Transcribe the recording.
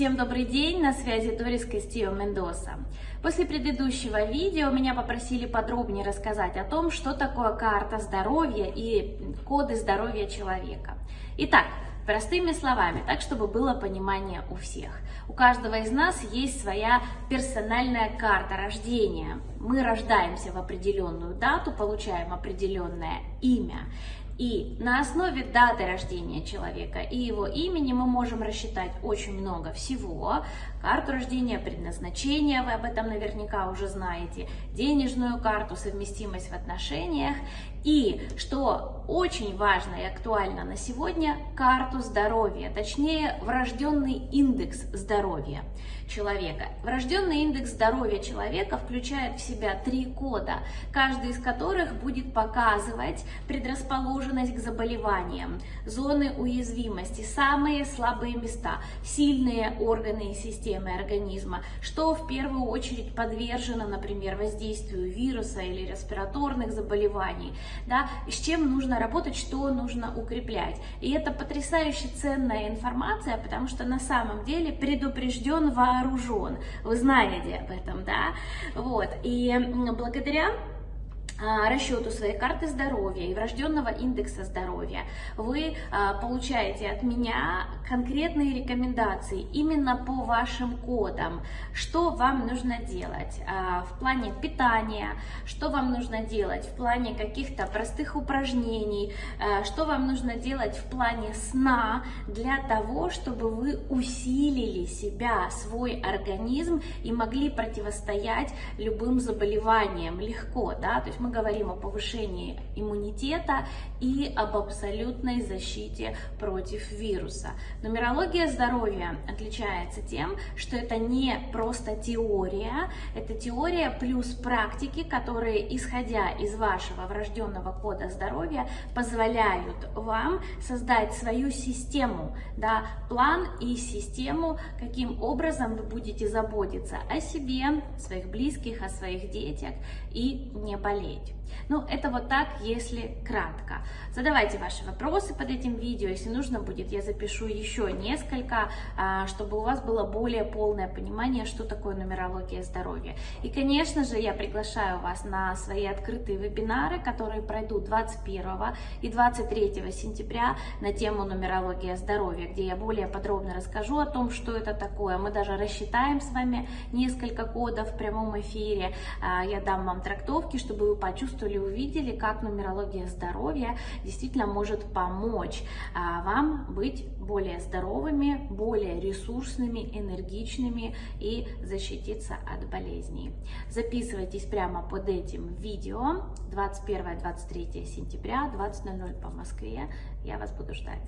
Всем добрый день, на связи Дорис Кастио Мендоса. После предыдущего видео меня попросили подробнее рассказать о том, что такое карта здоровья и коды здоровья человека. Итак, простыми словами, так чтобы было понимание у всех. У каждого из нас есть своя персональная карта рождения. Мы рождаемся в определенную дату, получаем определенное имя. И на основе даты рождения человека и его имени мы можем рассчитать очень много всего. Карту рождения, предназначение, вы об этом наверняка уже знаете, денежную карту, совместимость в отношениях. И, что очень важно и актуально на сегодня, карту здоровья, точнее врожденный индекс здоровья человека. Врожденный индекс здоровья человека включает в себя три кода, каждый из которых будет показывать предрасположенность к заболеваниям, зоны уязвимости, самые слабые места, сильные органы и системы организма, что в первую очередь подвержено, например, воздействию вируса или респираторных заболеваний, да, с чем нужно работать, что нужно укреплять. И это потрясающе ценная информация, потому что на самом деле предупрежден вооружен. Вы знаете об этом, да? Вот. И благодаря расчету своей карты здоровья и врожденного индекса здоровья. Вы а, получаете от меня конкретные рекомендации именно по вашим кодам, что вам нужно делать а, в плане питания, что вам нужно делать в плане каких-то простых упражнений, что вам нужно делать в плане сна для того, чтобы вы усилили себя, свой организм и могли противостоять любым заболеваниям. Легко, да, то есть мы говорим о повышении иммунитета и об абсолютной защите против вируса. Нумерология здоровья отличается тем, что это не просто теория, это теория плюс практики, которые, исходя из вашего врожденного кода здоровья, позволяют вам создать свою систему, да, план и систему, каким образом вы будете заботиться о себе, своих близких, о своих детях и не болеть делать. Ну, это вот так, если кратко. Задавайте ваши вопросы под этим видео, если нужно будет, я запишу еще несколько, а, чтобы у вас было более полное понимание, что такое нумерология здоровья. И, конечно же, я приглашаю вас на свои открытые вебинары, которые пройдут 21 и 23 сентября на тему нумерология здоровья, где я более подробно расскажу о том, что это такое. Мы даже рассчитаем с вами несколько кодов в прямом эфире. А, я дам вам трактовки, чтобы вы почувствовали, увидели, как нумерология здоровья действительно может помочь а, вам быть более здоровыми, более ресурсными, энергичными и защититься от болезней. Записывайтесь прямо под этим видео 21-23 сентября, 20.00 по Москве. Я вас буду ждать.